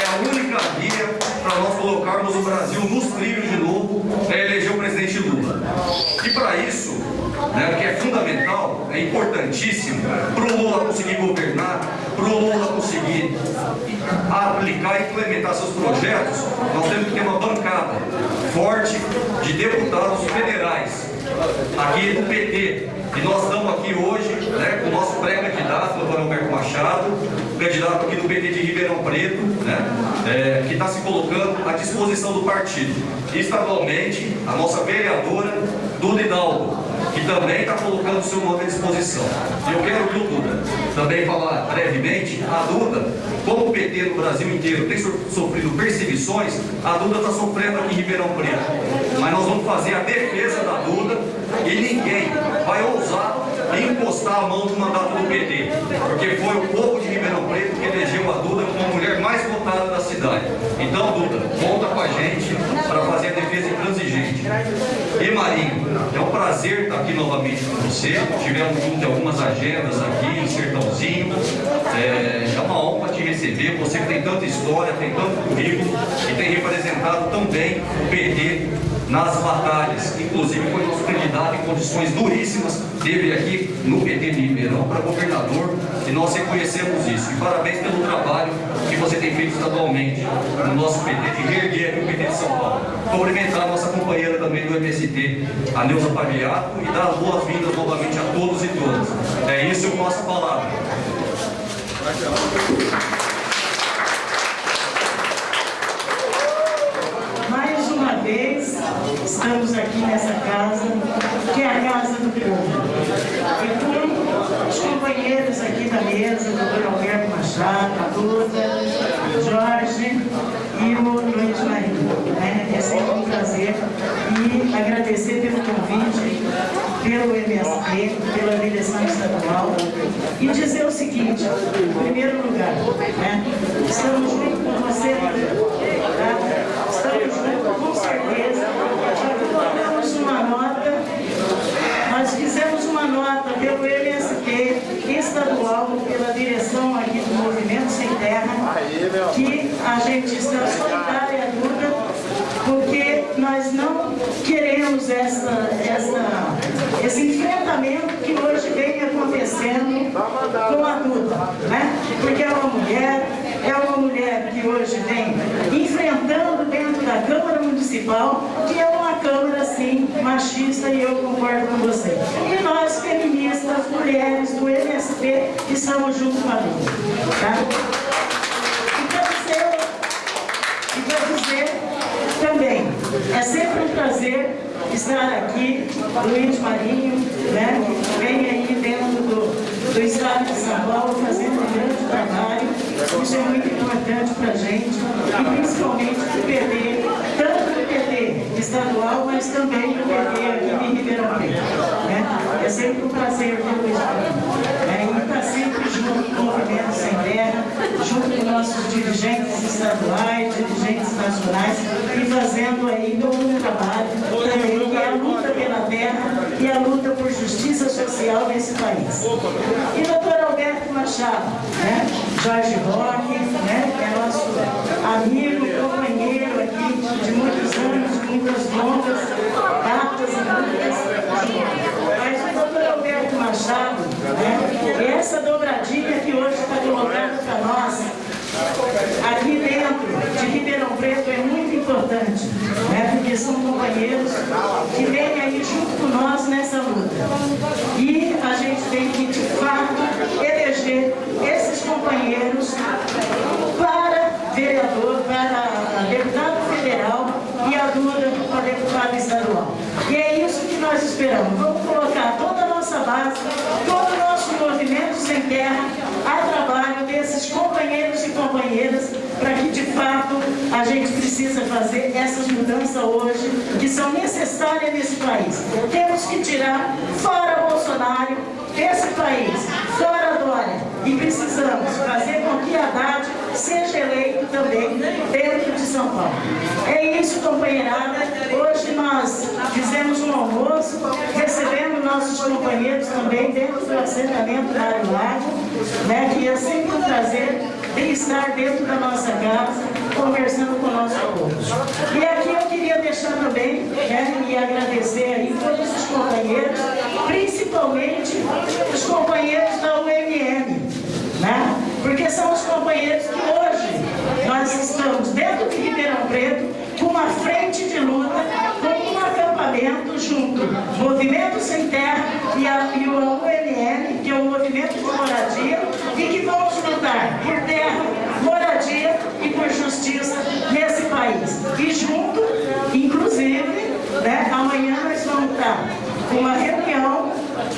É a única via para nós colocarmos o Brasil nos trilhos de novo, é eleger o presidente Lula. E para isso, né, que é fundamental, é importantíssimo para o Lula conseguir governar, para o Lula conseguir aplicar e implementar seus projetos, nós temos que ter uma bancada forte de deputados federais aqui do PT. E nós estamos aqui hoje né, com o nosso pré-candidato, doutor Alberto Machado, candidato aqui do PT de Ribeirão Preto, né, é, que está se colocando à disposição do partido. Estadualmente, a nossa vereadora, Duda Hidalgo, que também está colocando o seu nome à disposição. E eu quero, viu, Duda, também falar brevemente, a Duda, como o PT no Brasil inteiro tem sofrido perseguições, a Duda está sofrendo aqui em Ribeirão Preto. Mas nós vamos fazer a defesa da Duda e ninguém vai ousar encostar a mão no mandato do PT, porque foi o povo de Ribeirão Preto que elegeu a Duda como a mulher mais votada da cidade. Então, Duda, conta com a gente para fazer a defesa intransigente. E Marinho, é um prazer estar aqui novamente com você. Tivemos junto algumas agendas aqui em Sertãozinho. É, é uma honra te receber. Você que tem tanta história, tem tanto currículo e tem representado tão bem o PT nas batalhas. Inclusive foi nosso candidato em condições duríssimas, teve aqui no PT de Ribeirão para governador e nós reconhecemos isso. E parabéns pelo trabalho que você tem feito estadualmente no nosso PT, de reerguer aqui o PT de São Paulo. Cumprimentar a nossa companheira também do MST, a Neuza Pagliato, e dar as boas-vindas novamente a todos e todas. É isso eu passo a palavra. Estamos aqui nessa casa, que é a casa do povo. E com os companheiros aqui da mesa, o doutor Alberto Machado, a Duda, Jorge e o Luiz Marinho. Né? É sempre um prazer e agradecer pelo convite, pelo MST, pela direção estadual e dizer o seguinte, em primeiro lugar, né? estamos junto com você, tá? estamos juntos com certeza colocamos uma nota, nós fizemos uma nota pelo MST estadual, pela direção aqui do Movimento Sem Terra, que a gente está solidária à porque nós não queremos essa, essa, esse enfrentamento que hoje vem acontecendo com a Duda, né? porque é uma mulher, é uma mulher que hoje vem enfrentando dentro da Câmara Municipal, que é uma Câmara, sim, machista, e eu concordo com você. E nós, feministas, mulheres do MST, estamos junto com a Lula. Tá? E dizer, dizer também, é sempre um prazer estar aqui, Luiz Marinho, né, que vem aí dentro do, do Estado de São Paulo fazendo um grande trabalho. Isso é muito importante para a gente, e principalmente para o PT, tanto do PT estadual, mas também do PT aqui em Ribeirão Preto. Né? É sempre um prazer ter o Luiz Marinho. Né? E está sempre junto com o Movimento Sem Terra, junto com nossos dirigentes estaduais, dirigentes nacionais, e fazendo aí um trabalho também, que é a luta pela terra e a luta por justiça social nesse país. E doutor Alberto Machado, né? Jorge Roque, né? que é nosso amigo, companheiro aqui de muitos anos, de muitas longas datas e muitas doutor Alberto Machado, né? essa dobradinha que hoje está colocando para nós, aqui dentro de Ribeirão Preto é muito importante, né? porque são companheiros que vêm aí junto com nós nessa luta. E a gente tem que, de fato, eleger esses companheiros para vereador, para deputado federal e a Duda para deputado estadual. E é isso que nós esperamos. Colocar toda a nossa base, todo o nosso movimento sem terra a trabalho desses companheiros e companheiras para que, de fato, a gente precisa fazer essas mudanças hoje que são necessárias nesse país. Temos que tirar fora Bolsonaro desse país, fora. E precisamos fazer com que Haddad seja eleito também dentro de São Paulo. É isso, companheirada. Hoje nós fizemos um almoço, recebemos nossos companheiros também dentro do assentamento Mário Lago, né, que é sempre um prazer de estar dentro da nossa casa, conversando com o nosso povo. E aqui eu queria deixar também, né, e agradecer aí todos os companheiros, principalmente os companheiros da né? São os companheiros que hoje nós estamos dentro de Ribeirão Preto com uma frente de luta, com um acampamento junto, Movimento Sem Terra e, a, e o que é o Movimento de Moradia, e que vamos lutar por terra, moradia e por justiça nesse país. E junto, inclusive, né, amanhã nós vamos estar com uma reunião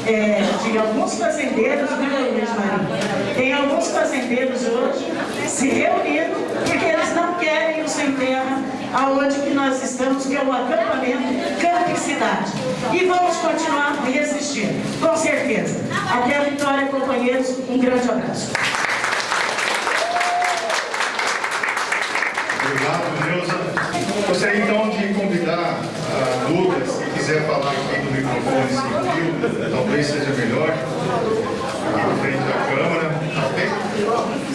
é, de alguns fazendeiros, viu, Luiz Marinho? Tem alguns fazendeiros hoje se reunindo porque eles não querem o sem terra aonde que nós estamos, que é o acampamento Campo e Cidade. E vamos continuar resistindo, com certeza. Até a vitória, companheiros. Um grande abraço. Obrigado, Neuza. Gostaria então de convidar a Duda, se quiser falar aqui no microfone talvez seja melhor, na frente da câmera. Tá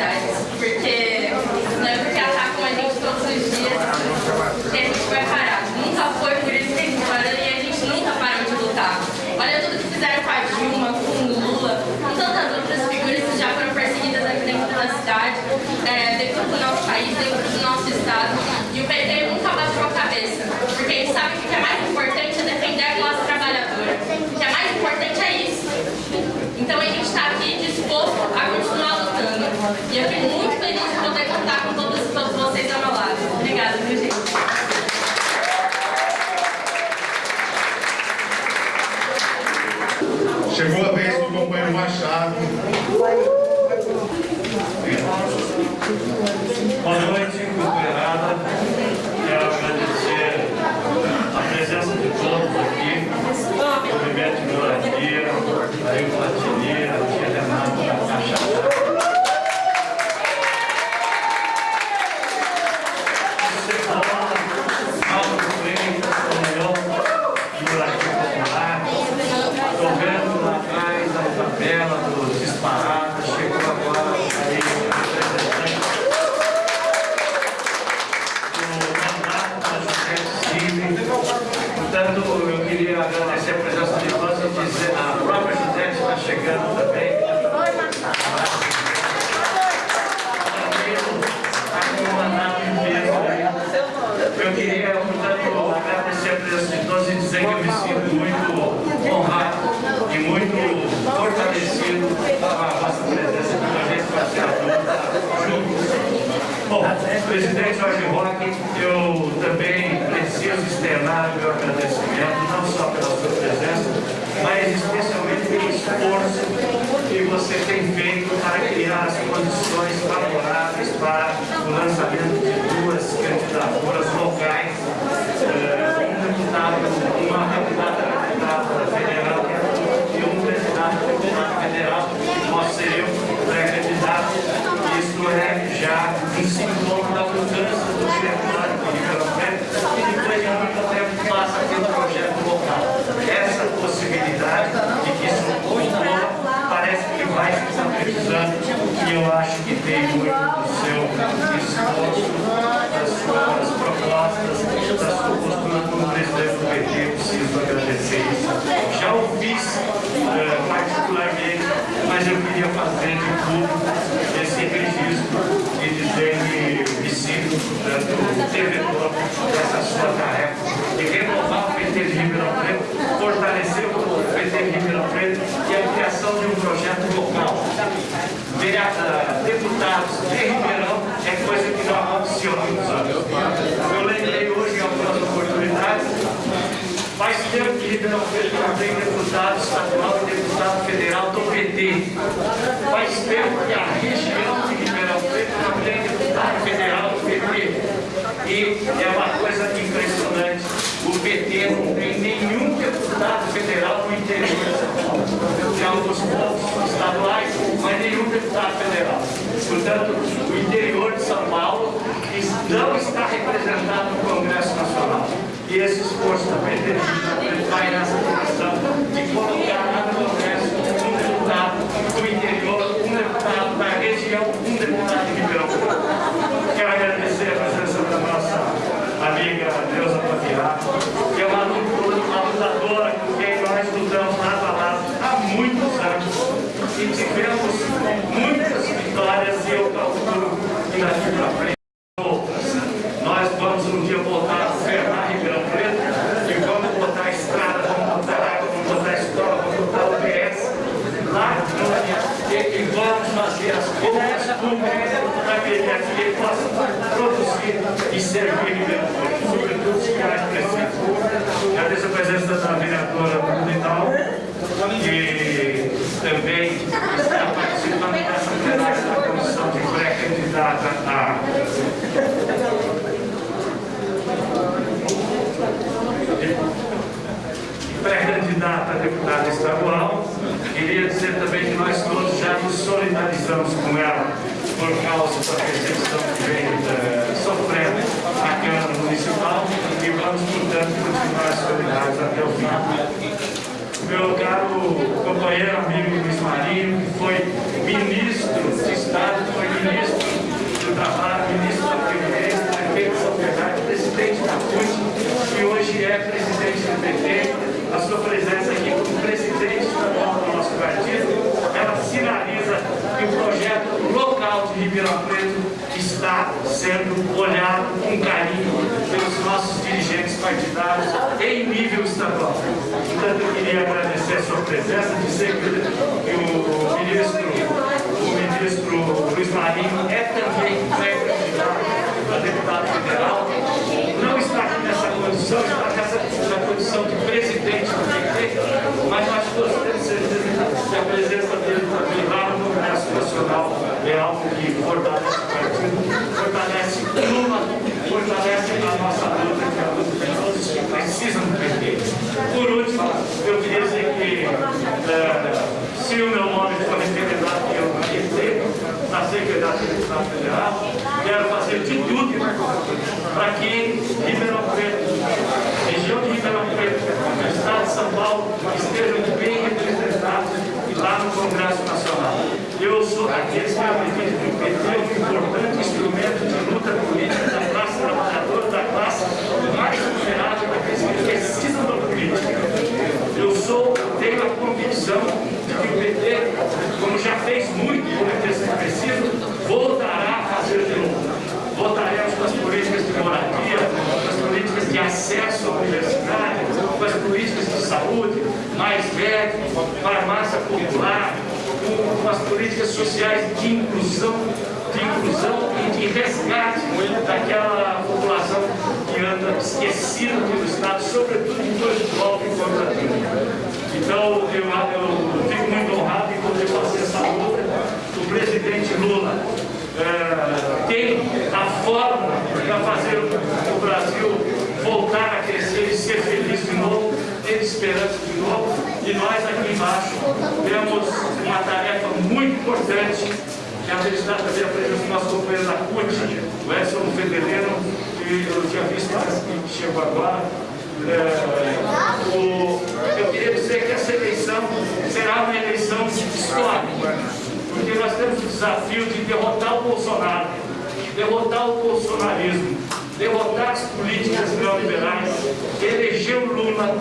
realidades. Porque não é porque atacam a gente todos os dias que a gente vai parar. Nunca foi por isso que a gente parou e a gente nunca parou de lutar. Olha tudo que fizeram com a Dilma, com o Lula, com tantas outras figuras que já foram perseguidas aqui dentro da cidade, é, dentro do nosso país, dentro do nosso estado. E o PT nunca bateu a cabeça, porque ele sabe que o que é mais Я agradecimento, não só pela sua presença, mas especialmente pelo esforço que você tem feito para criar as condições favoráveis para o lançamento de duas candidaturas locais, eh, um deputado, uma candidata deputada federal e um candidato deputado federal. Nós seremos pré-candidatos, isto é já sintoma da mudança do diretório de Ribeirão Preto, que depois de muito tempo passa a ter um projeto local. Essa possibilidade de que isso ocorra parece que vai se concretizando e eu acho que tem muito do seu esforço, das suas propostas, da sua postura como presidente do PT, preciso agradecer isso. Já o fiz eh, particularmente, mas eu queria fazer de público esse registro e dizer que me sinto, portanto, devedor dessa sua tarefa de renovar o PT de Ribeirão Preto, fortalecer o PT de Ribeirão Preto e a criação de um projeto local. Deputados de Ribeirão é coisa que não aconteceu há. Eu lembrei hoje em algumas oportunidades, faz tempo que Ribeirão Preto não tem deputado estadual e deputado federal do PT. Faz tempo que a região de Ribeirão Preto não tem deputado federal do PT. E é uma coisa impressionante. O PT não tem nenhum deputado federal no interior de São Paulo. Tem alguns poucos estaduais, mas nenhum deputado federal. Portanto, o interior de São Paulo não está representado no Congresso Nacional. E esse esforço PT vai nessa direção de colocar thank you a sua presença, dizer que o ministro, o ministro Luiz Marinho é também pré-candidato a deputado federal, não está aqui nessa condição, está nessa, na condição de presidente do PT, mas nós todos temos certeza que a presença dele também lá no Congresso Nacional é algo que fortalece o partido, fortalece uma, fortalece a nossa luta, que é a luta de todos que precisam do PT. Por último, eu queria dizer se o meu nome for referendado que eu PT, na Secretaria de Estado Federal, quero fazer de tudo para que Ribeirão Preto, região de Ribeirão Preto, Estado de São Paulo, estejam bem representados lá no Congresso Nacional. Eu sou daqueles que acreditam que o PT é um importante instrumento de luta política da classe trabalhadora, da classe mais vulnerável, daqueles que precisam da política. Eu sou, tenho a convicção de que o PT, como já fez muito por que preciso, voltará a fazer de novo. Votaremos com as políticas de moradia, com as políticas de acesso à universidade, com as políticas de saúde, mais médico, farmácia popular, com, com as políticas sociais de inclusão, de inclusão e de resgate daquela população que anda esquecida pelo Estado, sobretudo depois do golpe contra a Então, eu, eu fico muito honrado em poder fazer essa luta. O presidente Lula é, tem a fórmula para fazer o Brasil voltar a crescer e ser feliz de novo, ter esperança de novo. E nós aqui embaixo temos uma tarefa muito importante, que acreditar também a presença do nosso companheiro da CUT, o Edson Fedeleiro, que eu tinha visto que chegou agora. É, o, eu queria dizer que essa eleição será uma eleição histórica, porque nós temos o desafio de derrotar o Bolsonaro, derrotar o bolsonarismo, derrotar as políticas neoliberais, eleger o Lula,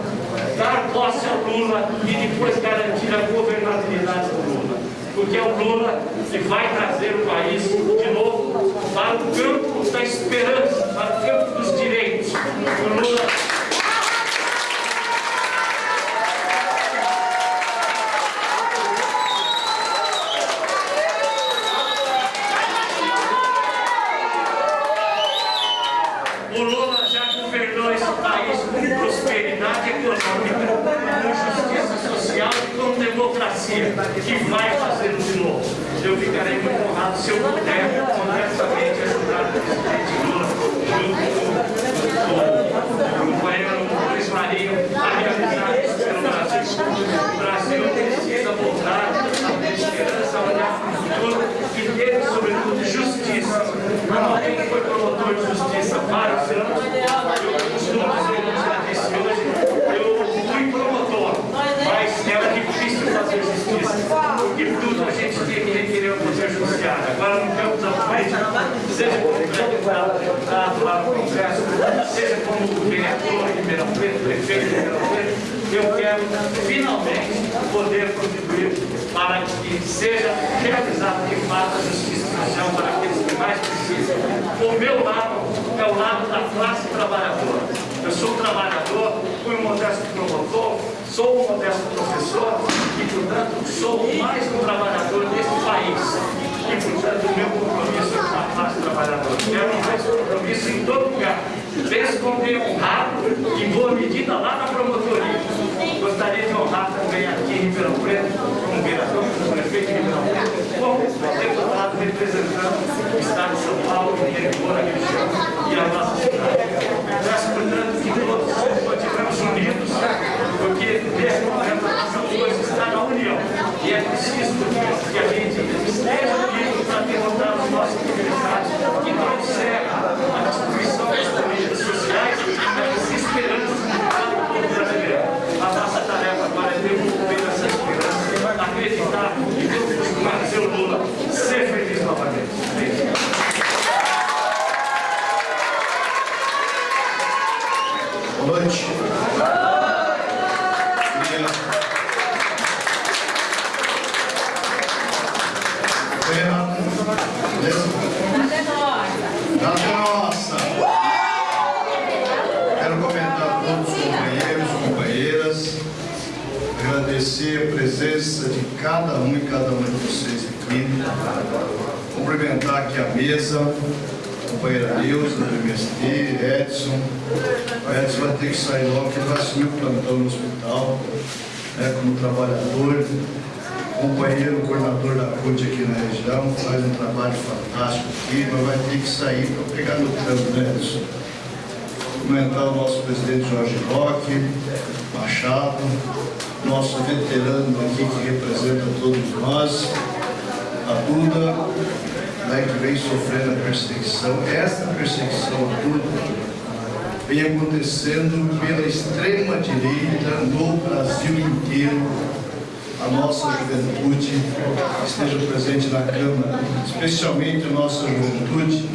dar posse ao Lula e depois garantir a governabilidade do Lula. Porque é o Lula que vai trazer o país de novo para o campo da esperança, para o campo dos direitos. O Lula que vai fazer de novo. Eu ficarei muito honrado se eu puder, honestamente, ajudar o presidente Lula, junto com o companheiro Luiz Marinho, a realizar isso pelo Brasil. O Brasil precisa voltar a ter esperança, a olhar para o futuro e ter, sobretudo, justiça. Alguém que foi promotor de justiça há vários anos, dizer, como já disse hoje, eu fui promotor, mas era difícil fazer justiça, porque tudo a gente tinha que requerer o poder judiciário. Agora, no campo da política, seja como deputado, deputado lá no Congresso, seja como vereador de Ribeirão Preto, prefeito de Ribeirão Preto, eu quero finalmente poder contribuir para que seja realizada de fato a justiça social para aqueles que mais precisam. O meu lado é o lado da classe trabalhadora. Eu sou trabalhador, fui um modesto promotor, sou um modesto professor e, portanto, sou mais um trabalhador desse país. E, portanto, o meu compromisso é com a classe trabalhadora. Quero esse compromisso em todo lugar. Responder honrado, em boa medida, lá na promotoria. Gostaria de honrar também aqui em Ribeirão Preto, como vereador, prefeito de Ribeirão como representando o Estado de São Paulo, e a região e a nossa cidade. Peço, portanto, que todos continuemos unidos, porque nesse momento nossa força está na união. E é preciso que a gente esteja unido para derrotar os nossos adversários que trouxeram a destruição das políticas sociais e a desesperança para o povo brasileiro. A nossa tarefa agora é devolver essa esperança, acreditar e fazer o Lula ser feliz novamente. Boa noite. Renato, beleza? Nada é nossa. Quero comentar a todos os companheiros e companheiras, agradecer a presença de cada um e cada uma de vocês aqui, cumprimentar aqui a mesa, companheira Neuza, do MST, Edson. O Edson vai ter que sair logo, porque ele vai assumir o plantão no hospital, né, como trabalhador, companheiro aqui na região, faz um trabalho fantástico aqui, mas vai ter que sair para pegar no campo, né, Edson? Cumprimentar o nosso presidente Jorge Roque, Machado, nosso veterano aqui que representa todos nós, a Duda, né, que vem sofrendo a perseguição. Essa perseguição a Duda vem acontecendo pela extrema-direita no Brasil inteiro. Nossa juventude esteja presente na Câmara, especialmente a nossa juventude,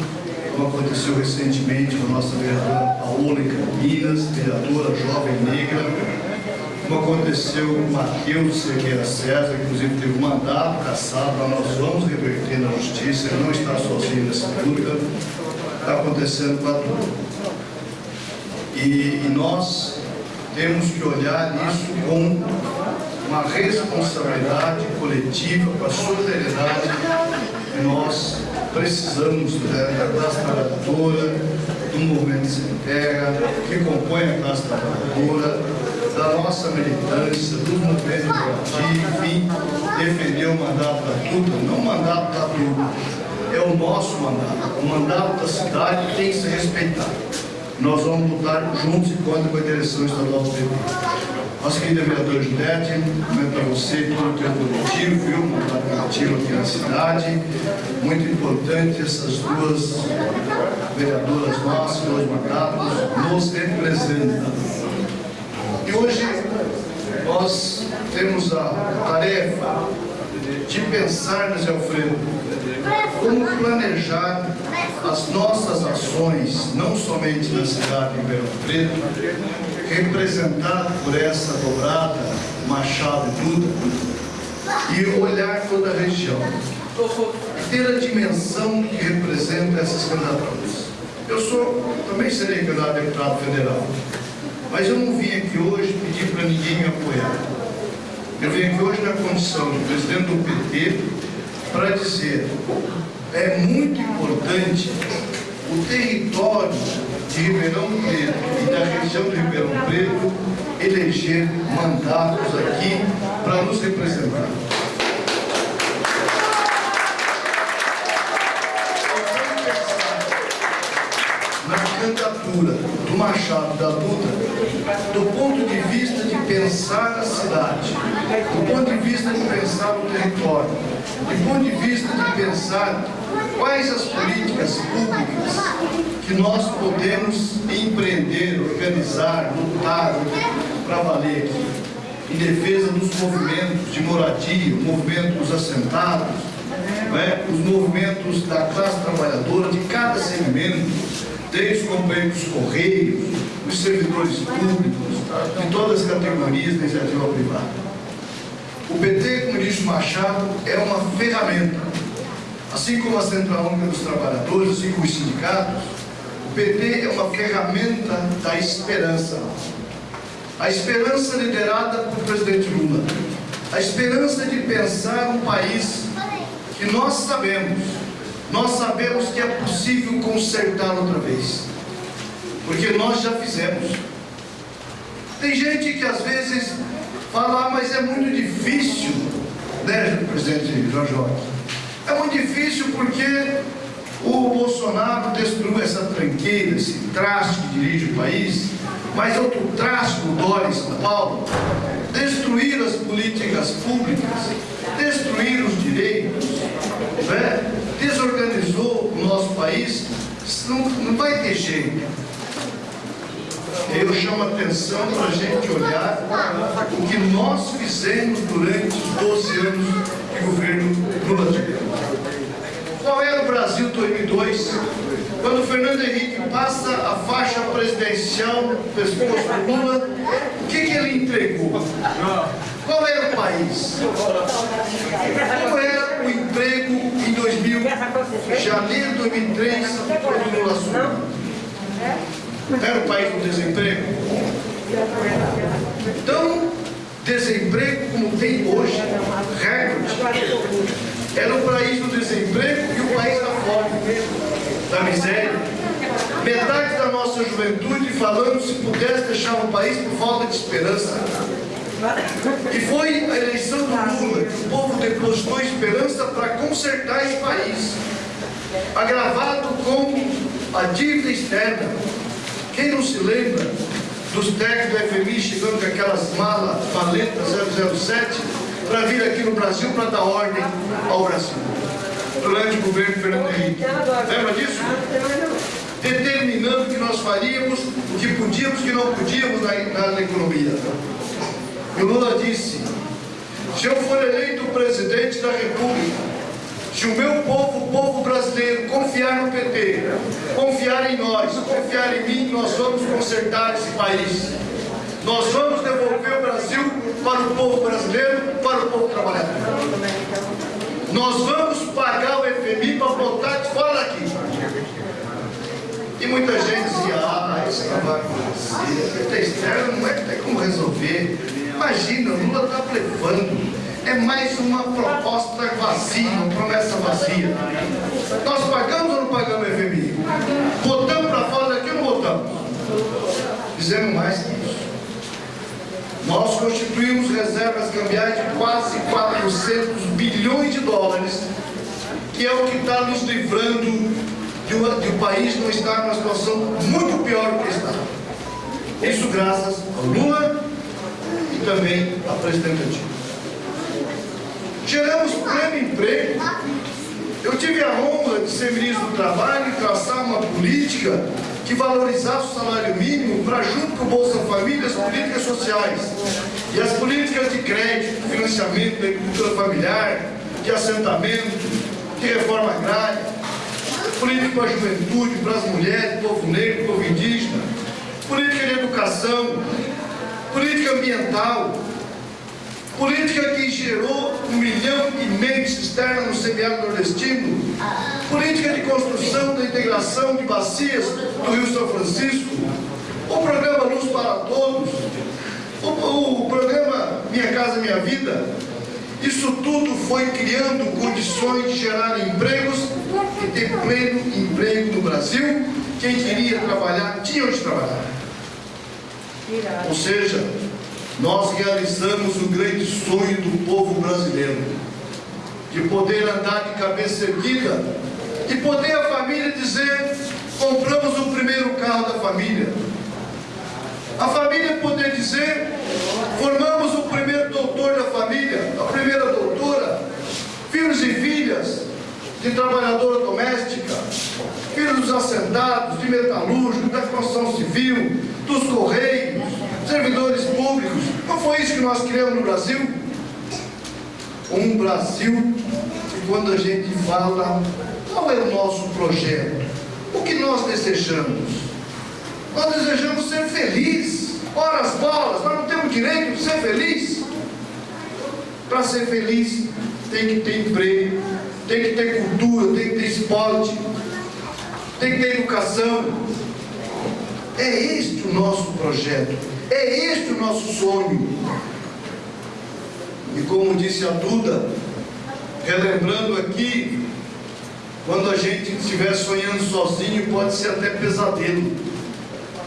como aconteceu recentemente com a nossa vereadora Paola Campinas, vereadora jovem negra, como aconteceu com Matheus Cerqueira César, inclusive teve um mandato caçado, mas nós vamos reverter na justiça, ele não está sozinho nessa luta, está acontecendo com a Duda. E, e nós temos que olhar isso com uma responsabilidade coletiva, com a solidariedade que nós precisamos né, da classe trabalhadora, do movimento sem terra, que compõe a classe trabalhadora, da nossa militância, do movimento de enfim, defender o mandato da Duda, não o mandato da Duda, é o nosso mandato, o mandato da cidade tem que ser respeitado. Nós vamos lutar juntos e contra com a direção estadual do PP. Nossa querida vereadora Judete, comento para você todo o teu coletivo, viu? Um mandato coletivo aqui na cidade. Muito importante essas duas vereadoras nossas, dois mandatos, nos representam. E hoje nós temos a tarefa de pensar, José Alfredo, como planejar as nossas ações, não somente na cidade de Ribeirão Preto, representado por essa dobrada Machado e Duda, e olhar toda a região, ter a dimensão que representa essas candidaturas. Eu sou, também serei candidato a deputado federal, mas eu não vim aqui hoje pedir para ninguém me apoiar. Eu vim aqui hoje na condição de presidente do PT para dizer é muito importante o território de Ribeirão Preto e da região de Ribeirão Preto eleger mandatos aqui para nos representar. Do Machado da Duda, do ponto de vista de pensar a cidade, do ponto de vista de pensar o território, do ponto de vista de pensar quais as políticas públicas que nós podemos empreender, organizar, lutar para valer aqui, em defesa dos movimentos de moradia, o movimento dos assentados, né, os movimentos da classe trabalhadora, de cada segmento, desde os companheiros dos Correios, os servidores públicos, de todas as categorias da iniciativa privada. O PT, como o Machado, é uma ferramenta. Assim como a Central Única dos Trabalhadores, assim como os sindicatos, o PT é uma ferramenta da esperança. A esperança liderada por presidente Lula. A esperança de pensar um país que nós sabemos, nós sabemos que é possível consertar outra vez. Porque nós já fizemos. Tem gente que às vezes fala, ah, mas é muito difícil, né, presidente Jorge É muito difícil porque o Bolsonaro destruiu essa tranqueira, esse traço que dirige o país, mas outro traço do Dória em São Paulo, destruir as políticas públicas, destruir os direitos, né? Desorganizou o nosso país, não, não vai ter jeito. Eu chamo a atenção para a gente olhar o que nós fizemos durante os 12 anos de governo Lula. Qual era o Brasil 2002? Quando Fernando Henrique passa a faixa presidencial no pescoço do Lula, o que, que ele entregou? Qual era o país? Qual era o emprego em 2000, janeiro de 2003, quando Lula assumiu? Era o país do desemprego? Então, desemprego como tem hoje, recorde. Era o país do desemprego e o país da fome, da miséria. Metade da nossa juventude falando se pudesse deixar o país por falta de esperança. E foi a eleição do Lula que o povo depositou esperança para consertar esse país, agravado com a dívida externa. Quem não se lembra dos técnicos do FMI chegando com aquelas malas maletas 007 para vir aqui no Brasil para dar ordem ao Brasil, durante o governo Fernando Henrique. Lembra disso? Determinando o que nós faríamos, o que podíamos e o que não podíamos na, na, na economia. E o Lula disse, se eu for eleito presidente da República, se o meu povo, o povo brasileiro, confiar no PT, confiar em nós, confiar em mim, nós vamos consertar esse país. Nós vamos devolver o Brasil para o povo brasileiro, para o povo trabalhador. Nós vamos pagar o FMI para botar de fora daqui. E muita gente dizia, ah, isso não vai acontecer, PT externo não é tem como resolver. Imagina, o Lula está levando. É mais uma proposta vazia, uma promessa vazia. Nós pagamos ou não pagamos o FMI? Botamos para fora daqui ou não botamos? Fizemos mais que isso. Nós constituímos reservas cambiais de quase 400 bilhões de dólares, que é o que está nos livrando de o país não estar numa situação muito pior do que está. Isso graças ao Lula e também à presidente Dilma. Geramos pleno emprego. Eu tive a honra de ser ministro do Trabalho e traçar uma política que valorizasse o salário mínimo para, junto com o Bolsa Família, as políticas sociais e as políticas de crédito, financiamento da agricultura familiar, de assentamento, de reforma agrária, política para a juventude, para as mulheres, povo negro, povo indígena, política de educação, política ambiental, política que gerou um milhão e meio de cisternas no semiárido nordestino, política de construção da integração de bacias do Rio São Francisco, o programa Luz para Todos, o, o programa Minha Casa Minha Vida, isso tudo foi criando condições de gerar empregos e ter pleno emprego no Brasil. Quem queria trabalhar, tinha onde trabalhar. Ou seja, nós realizamos o grande sonho do povo brasileiro, de poder andar de cabeça erguida, de poder a família dizer, compramos o primeiro carro da família. A família poder dizer, formamos o primeiro doutor da família, a primeira doutora, filhos e filhas de trabalhadora doméstica, filhos dos assentados, de metalúrgicos, da construção civil, dos correios, servidores públicos. Não foi isso que nós criamos no Brasil? Um Brasil que quando a gente fala qual é o nosso projeto, o que nós desejamos? Nós desejamos ser felizes. Ora as bolas, nós não temos direito de ser feliz. Para ser feliz tem que ter emprego, tem que ter cultura, tem que ter esporte, tem que ter educação. É este o nosso projeto. É este o nosso sonho. E como disse a Duda, relembrando aqui, quando a gente estiver sonhando sozinho, pode ser até pesadelo.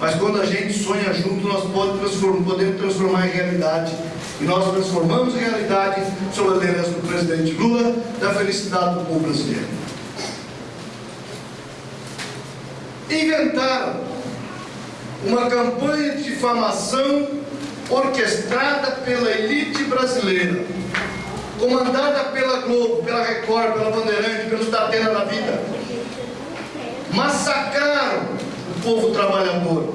Mas quando a gente sonha junto, nós podemos transformar, em realidade. E nós transformamos em realidade, sob a liderança do presidente Lula, da felicidade do povo brasileiro. Inventaram uma campanha de difamação orquestrada pela elite brasileira, comandada pela Globo, pela Record, pela Bandeirante, pelos Datena da Vida. Massacraram o povo trabalhador.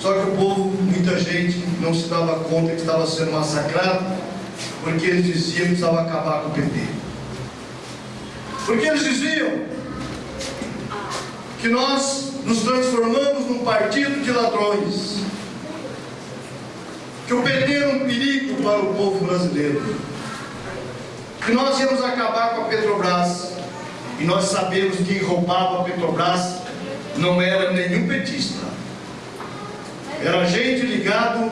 Só que o povo, muita gente, não se dava conta que estava sendo massacrado, porque eles diziam que precisava acabar com o PT. Porque eles diziam que nós nos transformamos num partido de ladrões, que o PT era um perigo para o povo brasileiro, que nós íamos acabar com a Petrobras, e nós sabemos que quem roubava a Petrobras não era nenhum petista, era gente ligado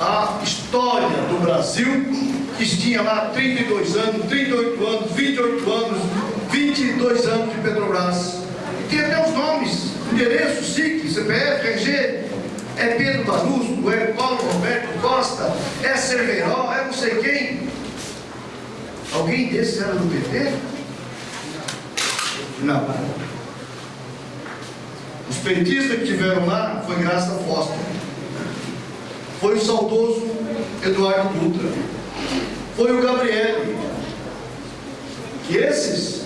à história do Brasil, que tinha lá 32 anos, 38 anos, 28 anos, 22 anos de Petrobras. Tem até os nomes, endereço, SIC, CPF, RG, é Pedro Barroso, é Paulo Roberto Costa, é Cerveró, é não sei quem. Alguém desses era do PT? Não. Os petistas que tiveram lá foi Graça Foster. Foi o saudoso Eduardo Dutra. Foi o Gabriele. Que esses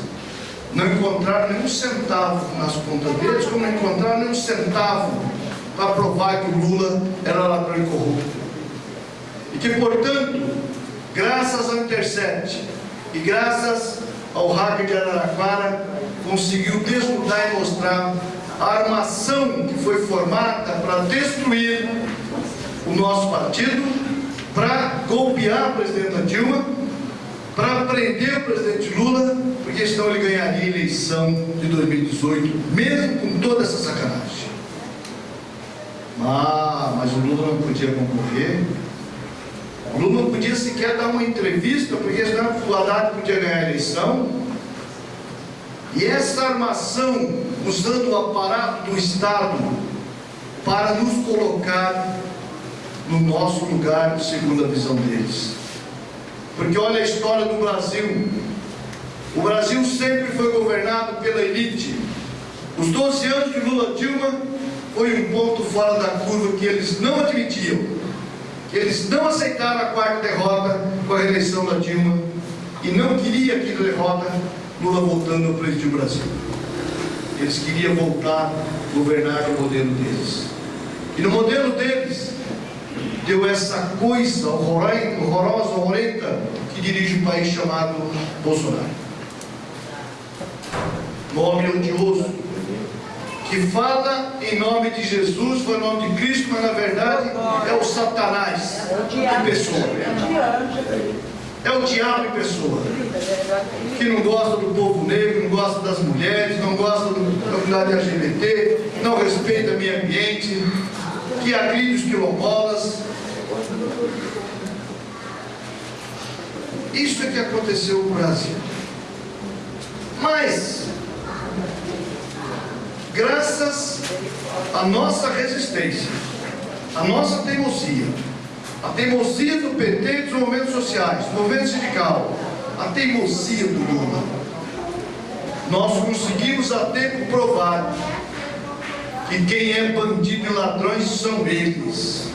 não encontraram nenhum centavo nas contas deles, como não encontraram nenhum centavo para provar que o Lula era ladrão e corrupto. E que, portanto, graças ao Intercept e graças ao hacker de Araraquara, conseguiu desnudar e mostrar a armação que foi formada para destruir o nosso partido, para golpear a presidenta Dilma, para prender o presidente Lula, porque senão ele ganharia a eleição de 2018, mesmo com toda essa sacanagem. Ah, mas o Lula não podia concorrer. O Lula não podia sequer dar uma entrevista, porque senão o Haddad podia ganhar a eleição. E essa armação, usando o aparato do Estado para nos colocar no nosso lugar, segundo a visão deles. Porque olha a história do Brasil. O Brasil sempre foi governado pela elite. Os 12 anos de Lula Dilma foi um ponto fora da curva que eles não admitiam. Que eles não aceitaram a quarta derrota com a reeleição da Dilma e não queria aquela derrota Lula voltando ao presidir o Brasil. Eles queriam voltar a governar o modelo deles. E no modelo deles, deu essa coisa horrorosa, horrenda, que dirige um país chamado Bolsonaro. Nome odioso, que fala em nome de Jesus, foi o nome de Cristo, mas na verdade é o Satanás em pessoa. É o diabo em pessoa. Que não gosta do povo negro, não gosta das mulheres, não gosta da comunidade LGBT, não respeita o meio ambiente, que agride os quilombolas. Isso é que aconteceu no Brasil. Mas, graças à nossa resistência, à nossa teimosia, a teimosia do PT e dos movimentos sociais, do movimento sindical, a teimosia do Lula, nós conseguimos a tempo provar que quem é bandido e ladrões são eles.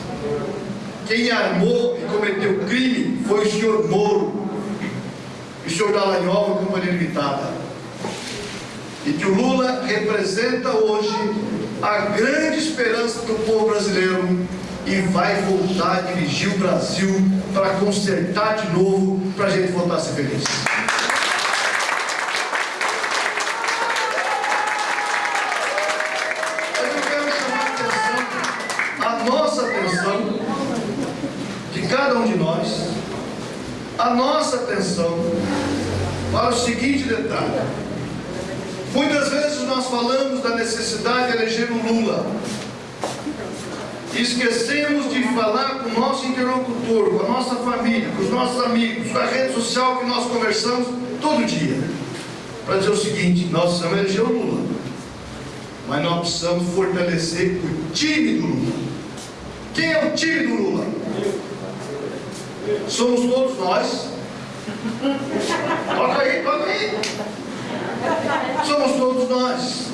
Quem armou e cometeu crime foi o senhor Moro, e o senhor Dallagnol e Companhia Limitada. E que o Lula representa hoje a grande esperança do povo brasileiro e vai voltar a dirigir o Brasil para consertar de novo, para a gente voltar a ser feliz. A nossa atenção para o seguinte detalhe. Muitas vezes nós falamos da necessidade de eleger o Lula, esquecemos de falar com o nosso interlocutor, com a nossa família, com os nossos amigos, com a rede social que nós conversamos todo dia. Para dizer o seguinte, nós precisamos eleger o Lula. Mas nós precisamos fortalecer o time do Lula. Quem é o time do Lula? Somos todos nós. Toca aí, toca aí. Somos todos nós.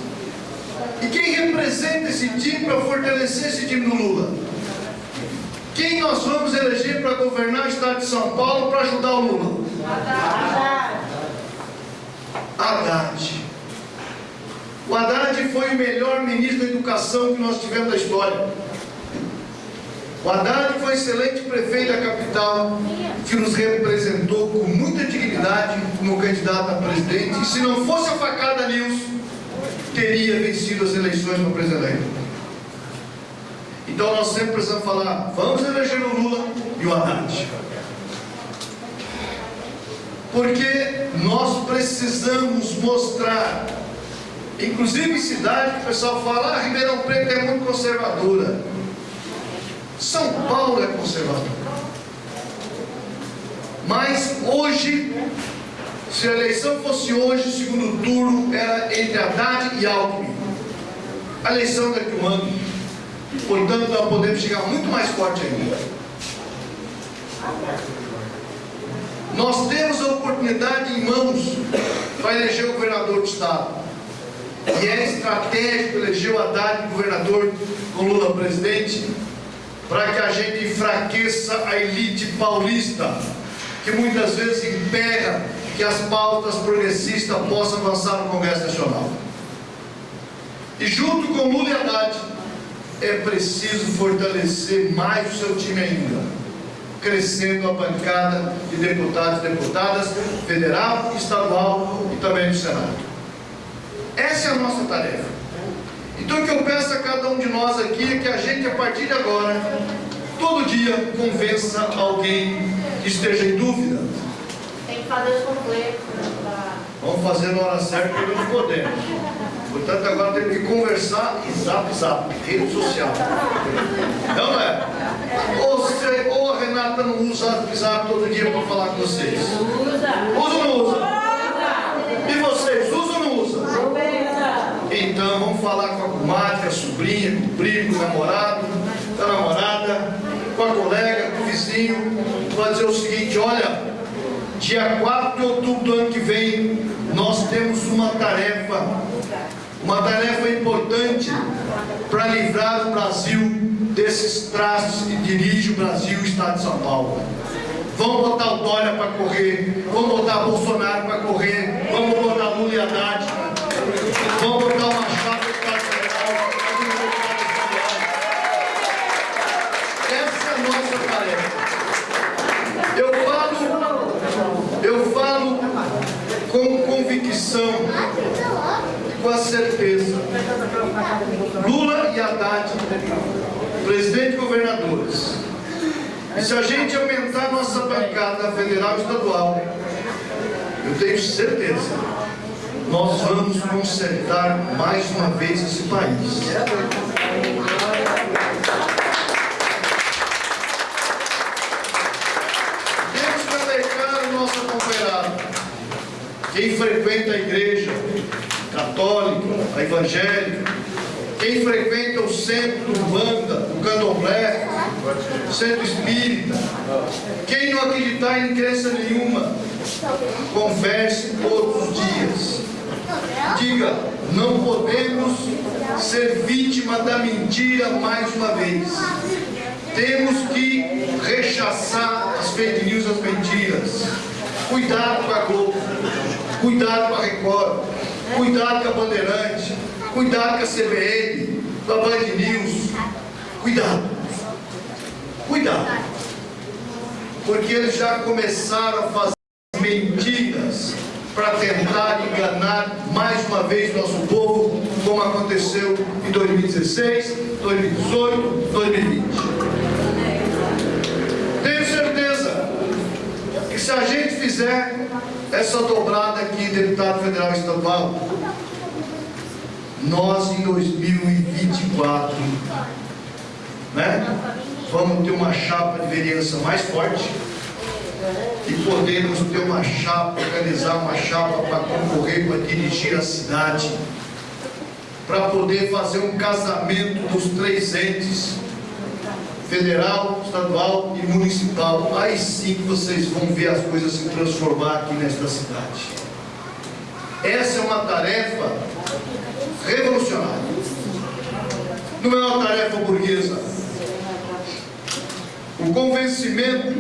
E quem representa esse time para fortalecer esse time do Lula? Quem nós vamos eleger para governar o estado de São Paulo para ajudar o Lula? Haddad. O Haddad foi o melhor ministro da educação que nós tivemos na história. O Haddad foi excelente prefeito da capital, que nos representou com muita dignidade como candidato a presidente. E se não fosse a facada News, teria vencido as eleições para presidente. Então nós sempre precisamos falar, vamos eleger o Lula e o Haddad. Porque nós precisamos mostrar, inclusive em cidade o pessoal fala, ah, Ribeirão Preto é muito conservadora. São Paulo é conservador. Mas hoje, se a eleição fosse hoje, o segundo turno era entre Haddad e Alckmin. A eleição daqui um ano. Portanto, nós podemos chegar muito mais forte ainda. Nós temos a oportunidade em mãos para eleger o governador do Estado. E é estratégico eleger o Haddad governador com Lula presidente, para que a gente enfraqueça a elite paulista, que muitas vezes impera que as pautas progressistas possam avançar no Congresso Nacional. E junto com Lula e Haddad, é preciso fortalecer mais o seu time ainda, crescendo a bancada de deputados e deputadas, federal, estadual e também do Senado. Essa é a nossa tarefa. Então o que eu peço a cada um de nós aqui é que a gente, a partir de agora, todo dia convença alguém que esteja em dúvida. Tem que fazer os completos. Né, Vamos fazer na hora certa que nós podemos. Portanto, agora temos que conversar e zap zap, rede social. Não, não é? Ou, você, ou a Renata não usa zap zap todo dia para falar com vocês? Usa. Usa ou não usa? E vocês, usam ou não usam? Então, vamos falar com a comadre, com a sobrinha, com o primo, com o namorado, com a namorada, com a colega, com o vizinho, para dizer o seguinte, olha, dia 4 de outubro do ano que vem, nós temos uma tarefa, uma tarefa importante para livrar o Brasil desses traços que dirige o Brasil e o Estado de São Paulo. Vamos botar o Dória para correr, vamos botar Bolsonaro para correr, vamos botar Lula e Haddad, vamos botar uma chapa de Estado Federal, Essa é a nossa tarefa. Eu falo, eu falo com convicção e com a certeza. Lula e Haddad, presidente e governadores. E se a gente aumentar nossa bancada federal e estadual, eu tenho certeza, nós vamos consertar mais uma vez esse país. Quem frequenta a igreja católica, a evangélica, quem frequenta o centro do banda, o candomblé, centro espírita, quem não acreditar em crença nenhuma, converse todos os dias. Diga, não podemos ser vítima da mentira mais uma vez. Temos que rechaçar as fake news, as mentiras. Cuidado com a Globo, cuidado com a Record, cuidado com a Bandeirante, cuidado com a CBN, com a Band News. Cuidado. Cuidado. Porque eles já começaram a fazer mentiras para tentar enganar mais uma vez nosso povo, como aconteceu em 2016, 2018, 2020. Tenho certeza que se a gente fizer essa dobrada aqui, deputado federal estadual, nós em 2024, né, vamos ter uma chapa de vereança mais forte, e podemos ter uma chapa, organizar uma chapa para concorrer, para dirigir a cidade, para poder fazer um casamento dos três entes, federal, estadual e municipal. Aí sim vocês vão ver as coisas se transformar aqui nesta cidade. Essa é uma tarefa revolucionária. Não é uma tarefa burguesa. O convencimento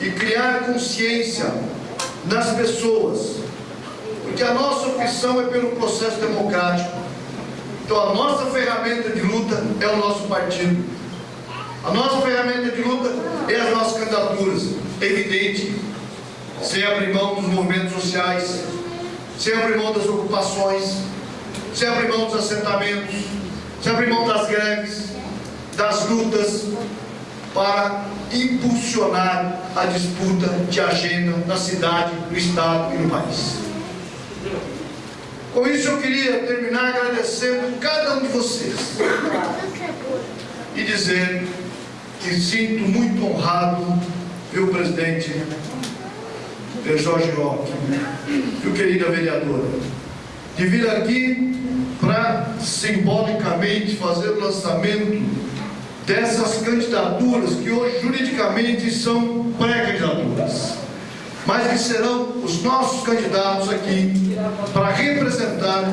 e criar consciência nas pessoas, porque a nossa opção é pelo processo democrático. Então a nossa ferramenta de luta é o nosso partido. A nossa ferramenta de luta é as nossas candidaturas. É evidente, sem abrir mão dos movimentos sociais, sem abrir mão das ocupações, sem abrir mão dos assentamentos, sem abrir mão das greves, das lutas, para impulsionar a disputa de agenda na cidade, no estado e no país. Com isso eu queria terminar agradecendo cada um de vocês e dizer que sinto muito honrado ver o presidente Jorge Roque, viu querida vereadora, de vir aqui para simbolicamente fazer o lançamento dessas candidaturas que hoje juridicamente são pré-candidaturas, mas que serão os nossos candidatos aqui para representar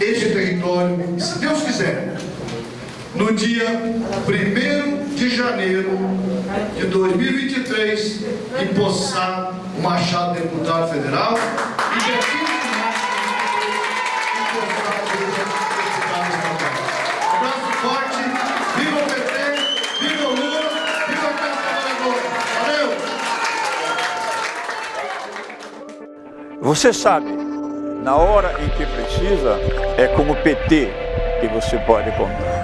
este território, se Deus quiser, no dia 1 de janeiro de 2023, empossar o Machado deputado federal e Você sabe, na hora em que precisa, é com o PT que você pode contar.